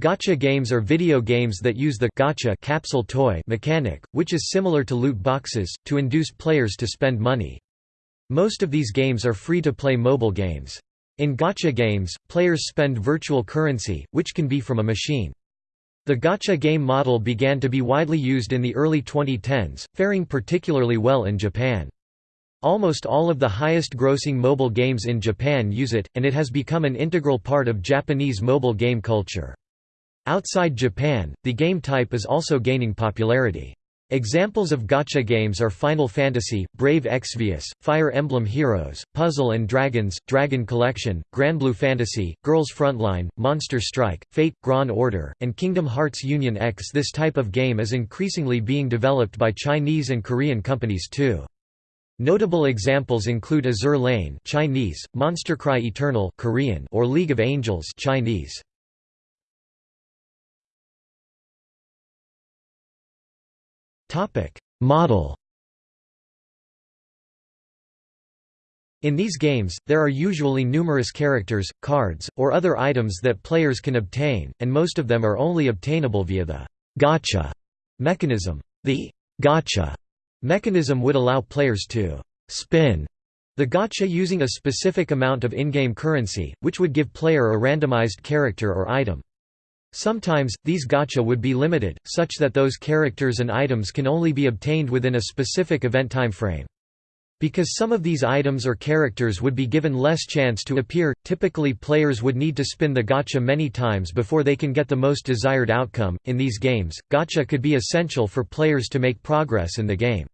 Gacha games are video games that use the gacha capsule toy mechanic, which is similar to loot boxes, to induce players to spend money. Most of these games are free-to-play mobile games. In gacha games, players spend virtual currency, which can be from a machine. The gacha game model began to be widely used in the early 2010s, faring particularly well in Japan. Almost all of the highest-grossing mobile games in Japan use it, and it has become an integral part of Japanese mobile game culture. Outside Japan, the game type is also gaining popularity. Examples of gacha games are Final Fantasy, Brave Exvius, Fire Emblem Heroes, Puzzle and Dragons, Dragon Collection, Granblue Fantasy, Girls Frontline, Monster Strike, Fate, Grand Order, and Kingdom Hearts Union X. This type of game is increasingly being developed by Chinese and Korean companies too. Notable examples include Azur Lane Chinese, Monster Cry Eternal Korean, or League of Angels Chinese. Topic: Model. In these games, there are usually numerous characters, cards, or other items that players can obtain, and most of them are only obtainable via the «gacha» mechanism. The «gacha» mechanism would allow players to spin the gacha using a specific amount of in-game currency, which would give player a randomized character or item. Sometimes, these gacha would be limited, such that those characters and items can only be obtained within a specific event time frame. Because some of these items or characters would be given less chance to appear, typically players would need to spin the gacha many times before they can get the most desired outcome. In these games, gacha could be essential for players to make progress in the game.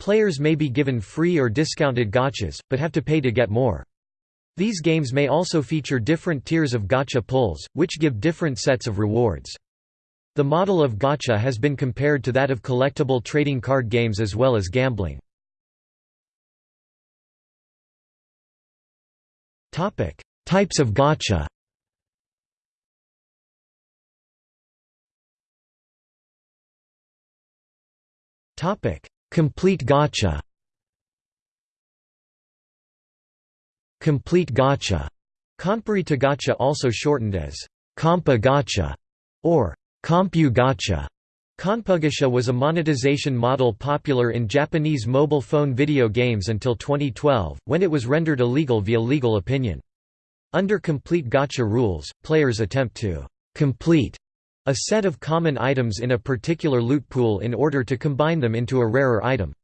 Players may be given free or discounted gachas, but have to pay to get more. These games may also feature different tiers of gacha pulls, which give different sets of rewards. The model of gacha has been compared to that of collectible trading card games as well as gambling. Types of gacha Complete gacha Complete Gacha, Konpari Gacha also shortened as Compa or Compu. Konpugacha was a monetization model popular in Japanese mobile phone video games until 2012, when it was rendered illegal via legal opinion. Under complete gacha rules, players attempt to complete a set of common items in a particular loot pool in order to combine them into a rarer item.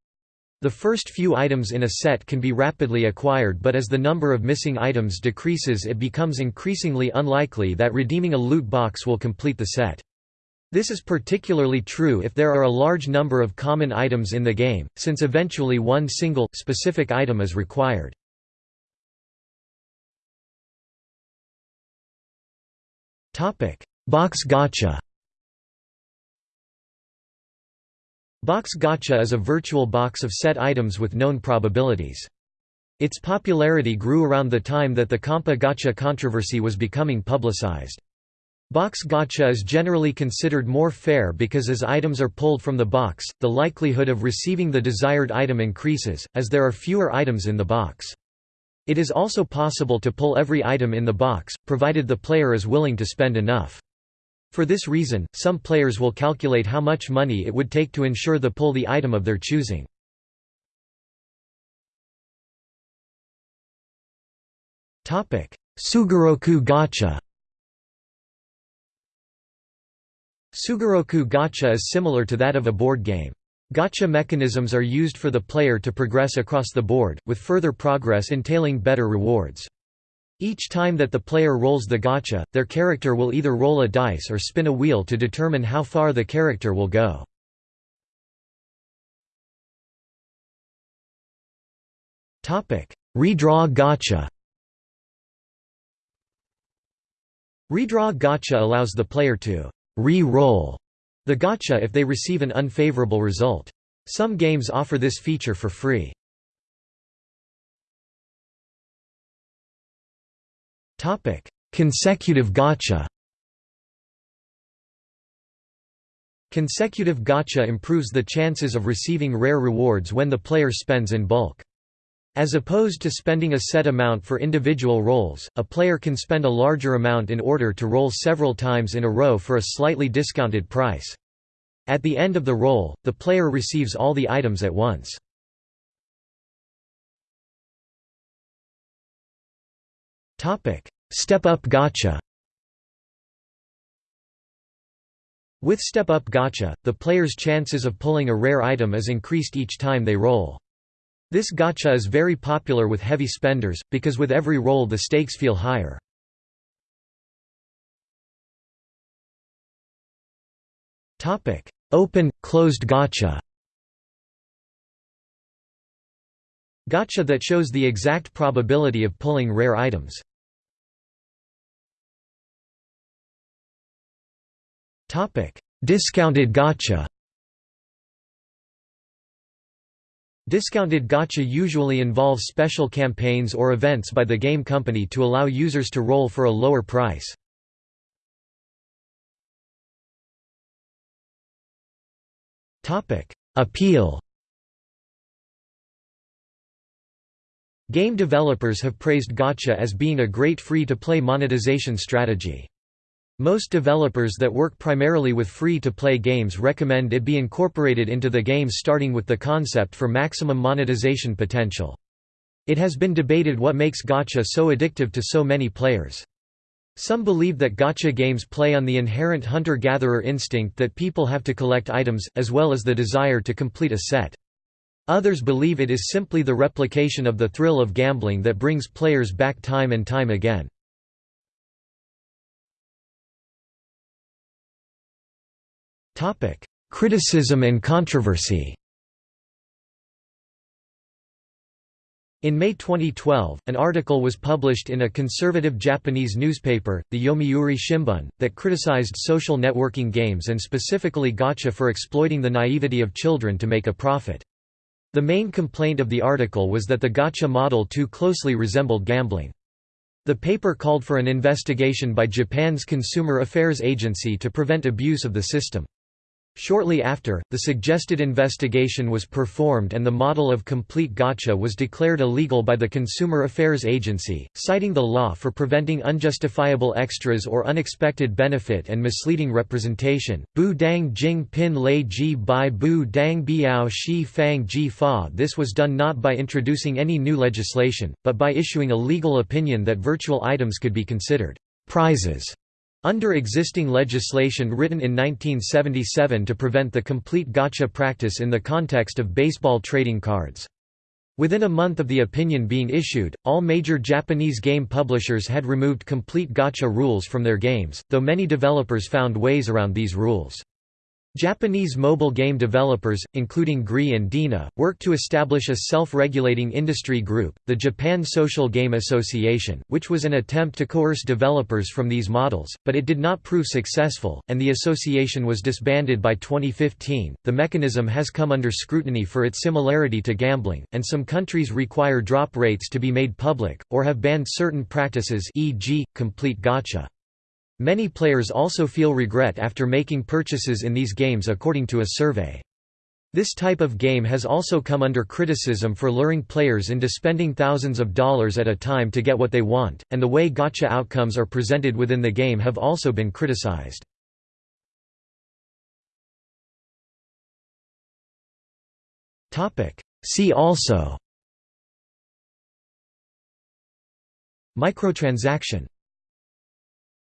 The first few items in a set can be rapidly acquired but as the number of missing items decreases it becomes increasingly unlikely that redeeming a loot box will complete the set. This is particularly true if there are a large number of common items in the game, since eventually one single, specific item is required. Box gacha Box gacha is a virtual box of set items with known probabilities. Its popularity grew around the time that the Compa gacha controversy was becoming publicized. Box gacha is generally considered more fair because as items are pulled from the box, the likelihood of receiving the desired item increases, as there are fewer items in the box. It is also possible to pull every item in the box, provided the player is willing to spend enough. For this reason, some players will calculate how much money it would take to ensure the pull the item of their choosing. Sugoroku gacha Sugoroku gacha is similar to that of a board game. Gacha mechanisms are used for the player to progress across the board, with further progress entailing better rewards. Each time that the player rolls the gacha, their character will either roll a dice or spin a wheel to determine how far the character will go. Redraw gacha Redraw gacha allows the player to re-roll the gacha if they receive an unfavorable result. Some games offer this feature for free. Topic: Consecutive gacha. Consecutive gacha improves the chances of receiving rare rewards when the player spends in bulk. As opposed to spending a set amount for individual rolls, a player can spend a larger amount in order to roll several times in a row for a slightly discounted price. At the end of the roll, the player receives all the items at once. Step-up gacha With step-up gacha, the player's chances of pulling a rare item is increased each time they roll. This gacha is very popular with heavy spenders, because with every roll the stakes feel higher. Open, closed gacha Gacha that shows the exact probability of pulling rare items. Discounted gacha Discounted gacha usually involves special campaigns or events by the game company to allow users to roll for a lower price. Topic: Appeal Game developers have praised gacha as being a great free-to-play monetization strategy. Most developers that work primarily with free-to-play games recommend it be incorporated into the games starting with the concept for maximum monetization potential. It has been debated what makes gacha so addictive to so many players. Some believe that gacha games play on the inherent hunter-gatherer instinct that people have to collect items, as well as the desire to complete a set. Others believe it is simply the replication of the thrill of gambling that brings players back time and time again. Criticism and controversy In May 2012, an article was published in a conservative Japanese newspaper, the Yomiuri Shimbun, that criticized social networking games and specifically gacha for exploiting the naivety of children to make a profit. The main complaint of the article was that the gacha model too closely resembled gambling. The paper called for an investigation by Japan's Consumer Affairs Agency to prevent abuse of the system. Shortly after, the suggested investigation was performed and the model of complete gacha was declared illegal by the Consumer Affairs Agency, citing the law for preventing unjustifiable extras or unexpected benefit and misleading representation. Bu dang jing pin lei ji bai bu dang biao shi fang ji fa This was done not by introducing any new legislation, but by issuing a legal opinion that virtual items could be considered prizes under existing legislation written in 1977 to prevent the complete gacha practice in the context of baseball trading cards. Within a month of the opinion being issued, all major Japanese game publishers had removed complete gacha rules from their games, though many developers found ways around these rules. Japanese mobile game developers, including GREE and DeNA, worked to establish a self-regulating industry group, the Japan Social Game Association, which was an attempt to coerce developers from these models, but it did not prove successful, and the association was disbanded by 2015. The mechanism has come under scrutiny for its similarity to gambling, and some countries require drop rates to be made public, or have banned certain practices e.g., complete gacha. Many players also feel regret after making purchases in these games according to a survey. This type of game has also come under criticism for luring players into spending thousands of dollars at a time to get what they want, and the way gacha outcomes are presented within the game have also been criticized. See also Microtransaction